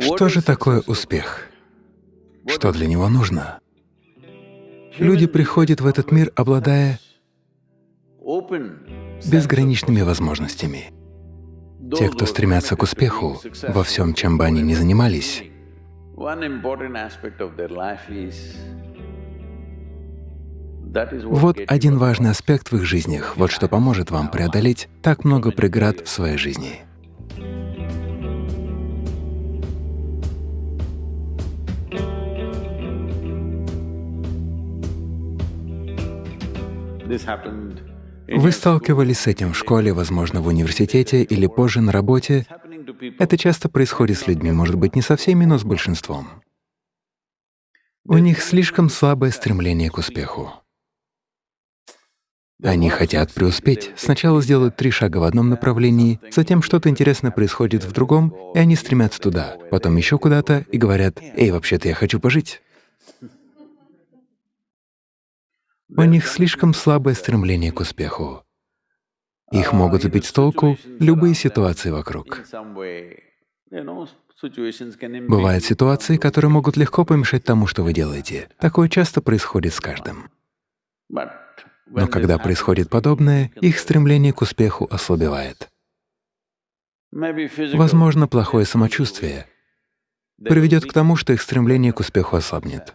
Что же такое успех? Что для него нужно? Люди приходят в этот мир, обладая безграничными возможностями. Те, кто стремятся к успеху во всем, чем бы они ни занимались, вот один важный аспект в их жизнях, вот что поможет вам преодолеть так много преград в своей жизни. Вы сталкивались с этим в школе, возможно, в университете или позже на работе. Это часто происходит с людьми, может быть, не со всеми, но с большинством. У них слишком слабое стремление к успеху. Они хотят преуспеть. Сначала сделают три шага в одном направлении, затем что-то интересное происходит в другом, и они стремятся туда, потом еще куда-то и говорят, «Эй, вообще-то я хочу пожить». У них слишком слабое стремление к успеху. Их могут сбить с толку любые ситуации вокруг. Бывают ситуации, которые могут легко помешать тому, что вы делаете. Такое часто происходит с каждым. Но когда происходит подобное, их стремление к успеху ослабевает. Возможно, плохое самочувствие приведет к тому, что их стремление к успеху ослабнет.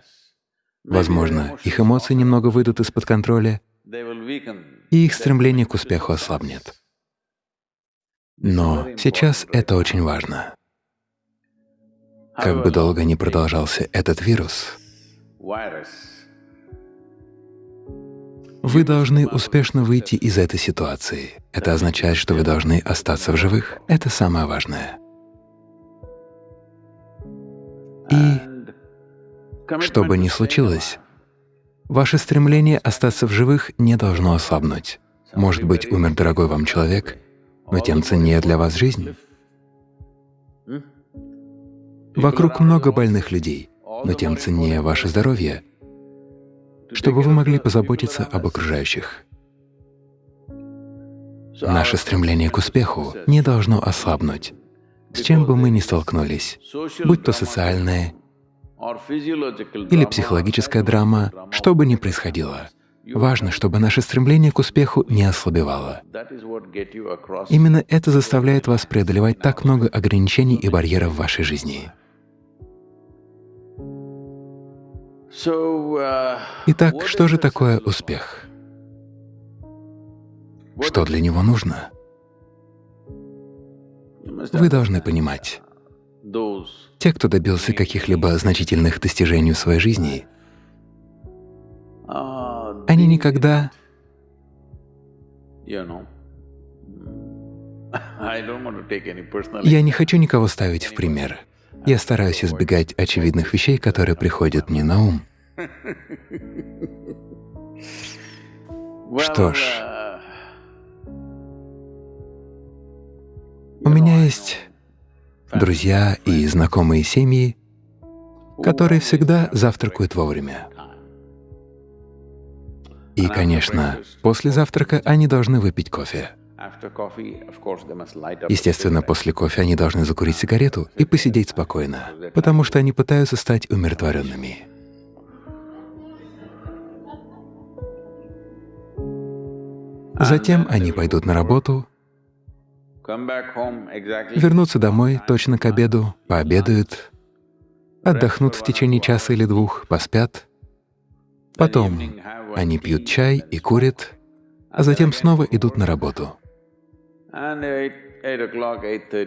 Возможно, их эмоции немного выйдут из-под контроля, и их стремление к успеху ослабнет. Но сейчас это очень важно. Как бы долго ни продолжался этот вирус, вы должны успешно выйти из этой ситуации. Это означает, что вы должны остаться в живых. Это самое важное. И что бы ни случилось, ваше стремление остаться в живых не должно ослабнуть. Может быть, умер дорогой вам человек, но тем ценнее для вас жизнь. Вокруг много больных людей, но тем ценнее ваше здоровье, чтобы вы могли позаботиться об окружающих. Наше стремление к успеху не должно ослабнуть, с чем бы мы ни столкнулись, будь то социальное или психологическая драма, что бы ни происходило. Важно, чтобы наше стремление к успеху не ослабевало. Именно это заставляет вас преодолевать так много ограничений и барьеров в вашей жизни. Итак, что же такое успех? Что для него нужно? Вы должны понимать, те, кто добился каких-либо значительных достижений в своей жизни, они никогда Я не хочу никого ставить в пример. Я стараюсь избегать очевидных вещей, которые приходят мне на ум. Что ж, у меня есть друзья и знакомые семьи, которые всегда завтракают вовремя. И, конечно, после завтрака они должны выпить кофе. Естественно, после кофе они должны закурить сигарету и посидеть спокойно, потому что они пытаются стать умиротворенными. Затем они пойдут на работу, вернутся домой точно к обеду, пообедают, отдохнут в течение часа или двух, поспят. Потом они пьют чай и курят, а затем снова идут на работу.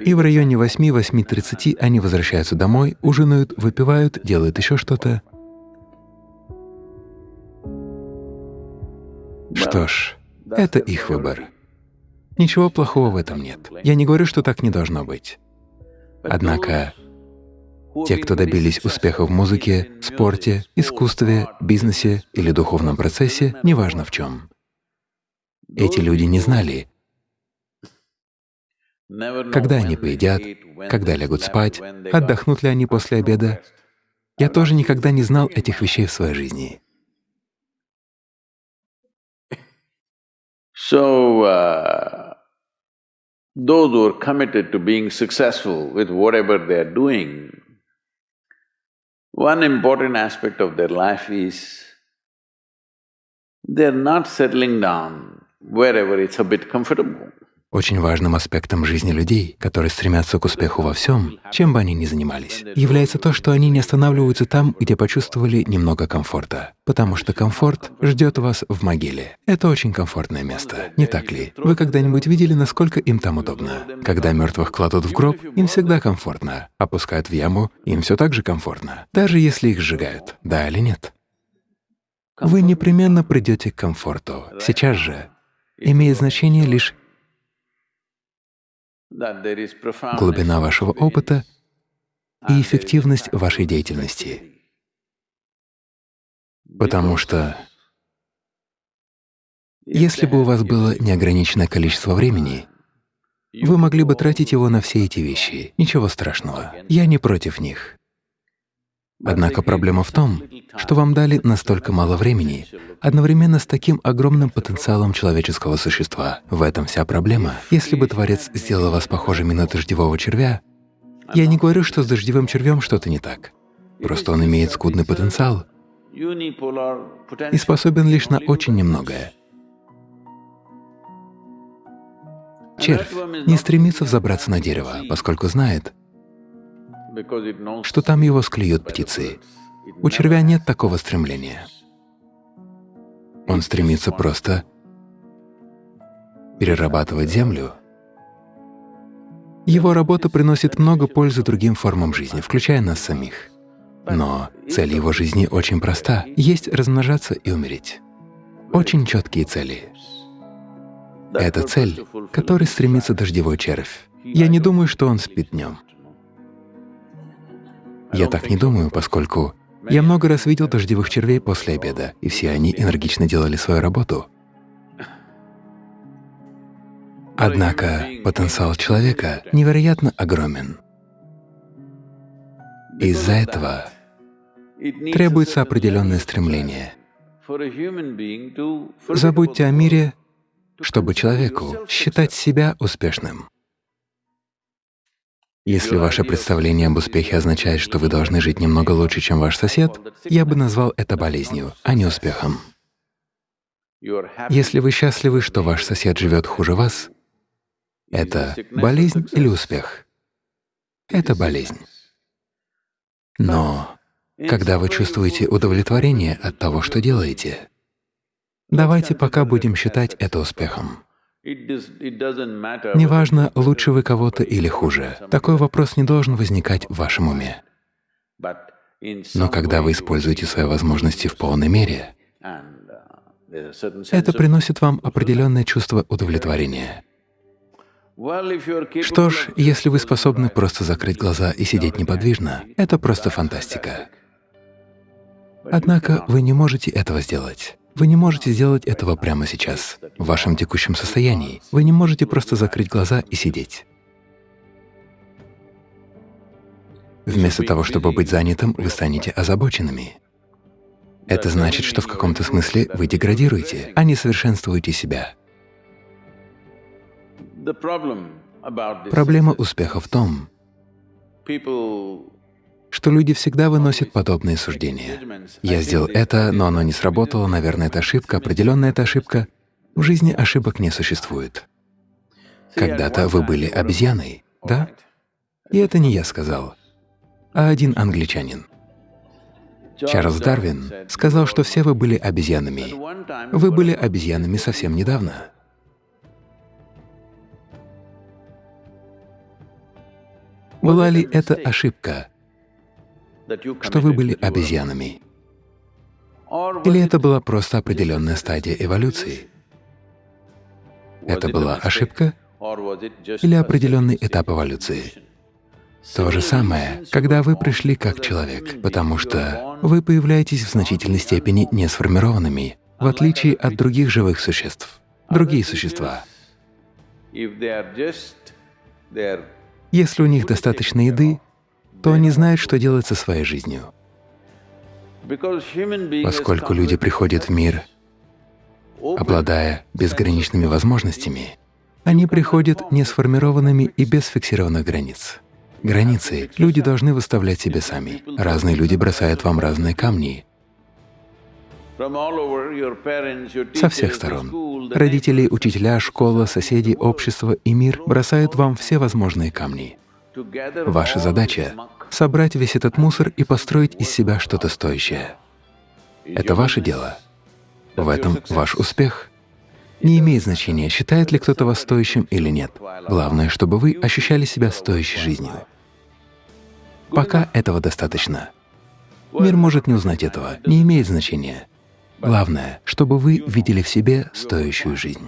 И в районе 8-8.30 они возвращаются домой, ужинают, выпивают, делают еще что-то. Что ж, это их выбор. Ничего плохого в этом нет. Я не говорю, что так не должно быть. Однако те, кто добились успеха в музыке, спорте, искусстве, бизнесе или духовном процессе, неважно в чем, эти люди не знали, когда они поедят, когда лягут спать, отдохнут ли они после обеда. Я тоже никогда не знал этих вещей в своей жизни. So, uh, those who are committed to being successful with whatever they are doing, one important aspect of their life is they're not settling down wherever it's a bit comfortable. Очень важным аспектом жизни людей, которые стремятся к успеху во всем, чем бы они ни занимались, является то, что они не останавливаются там, где почувствовали немного комфорта, потому что комфорт ждет вас в могиле. Это очень комфортное место, не так ли? Вы когда-нибудь видели, насколько им там удобно? Когда мертвых кладут в гроб, им всегда комфортно, опускают в яму, им все так же комфортно, даже если их сжигают, да или нет? Вы непременно придете к комфорту. Сейчас же имеет значение лишь глубина вашего опыта и эффективность вашей деятельности. Потому что если бы у вас было неограниченное количество времени, вы могли бы тратить его на все эти вещи. Ничего страшного. Я не против них. Однако проблема в том, что вам дали настолько мало времени, одновременно с таким огромным потенциалом человеческого существа. В этом вся проблема. Если бы Творец сделал вас похожими на дождевого червя, я не говорю, что с дождевым червем что-то не так. Просто он имеет скудный потенциал и способен лишь на очень немногое. Червь не стремится взобраться на дерево, поскольку знает, что там его склюют птицы. У червя нет такого стремления. Он стремится просто перерабатывать землю. Его работа приносит много пользы другим формам жизни, включая нас самих. Но цель его жизни очень проста — есть размножаться и умереть. Очень четкие цели. Это цель, которой стремится дождевой червь. Я не думаю, что он спит днем. Я так не думаю, поскольку я много раз видел дождевых червей после обеда, и все они энергично делали свою работу. Однако потенциал человека невероятно огромен. Из-за этого требуется определенное стремление. Забудьте о мире, чтобы человеку считать себя успешным. Если ваше представление об успехе означает, что вы должны жить немного лучше, чем ваш сосед, я бы назвал это болезнью, а не успехом. Если вы счастливы, что ваш сосед живет хуже вас, это болезнь или успех? Это болезнь. Но когда вы чувствуете удовлетворение от того, что делаете, давайте пока будем считать это успехом. Неважно, лучше вы кого-то или хуже, такой вопрос не должен возникать в вашем уме. Но когда вы используете свои возможности в полной мере, это приносит вам определенное чувство удовлетворения. Что ж, если вы способны просто закрыть глаза и сидеть неподвижно, это просто фантастика. Однако вы не можете этого сделать. Вы не можете сделать этого прямо сейчас, в вашем текущем состоянии. Вы не можете просто закрыть глаза и сидеть. Вместо того, чтобы быть занятым, вы станете озабоченными. Это значит, что в каком-то смысле вы деградируете, а не совершенствуете себя. Проблема успеха в том, что люди всегда выносят подобные суждения. Я сделал это, но оно не сработало, наверное, это ошибка, определенная это ошибка. В жизни ошибок не существует. Когда-то вы были обезьяной, да? И это не я сказал, а один англичанин. Чарльз Дарвин сказал, что все вы были обезьянами. Вы были обезьянами совсем недавно. Была ли это ошибка? Что вы были обезьянами? Или это была просто определенная стадия эволюции? Это была ошибка или определенный этап эволюции? То же самое, когда вы пришли как человек, потому что вы появляетесь в значительной степени несформированными, в отличие от других живых существ. Другие существа. Если у них достаточно еды, то они знают, что делать со своей жизнью. Поскольку люди приходят в мир, обладая безграничными возможностями, они приходят несформированными и без фиксированных границ. Границы люди должны выставлять себе сами. Разные люди бросают вам разные камни. Со всех сторон. Родители, учителя, школа, соседи, общество и мир бросают вам все возможные камни. Ваша задача — собрать весь этот мусор и построить из себя что-то стоящее. Это ваше дело. В этом ваш успех. Не имеет значения, считает ли кто-то вас стоящим или нет. Главное, чтобы вы ощущали себя стоящей жизнью. Пока этого достаточно. Мир может не узнать этого, не имеет значения. Главное, чтобы вы видели в себе стоящую жизнь.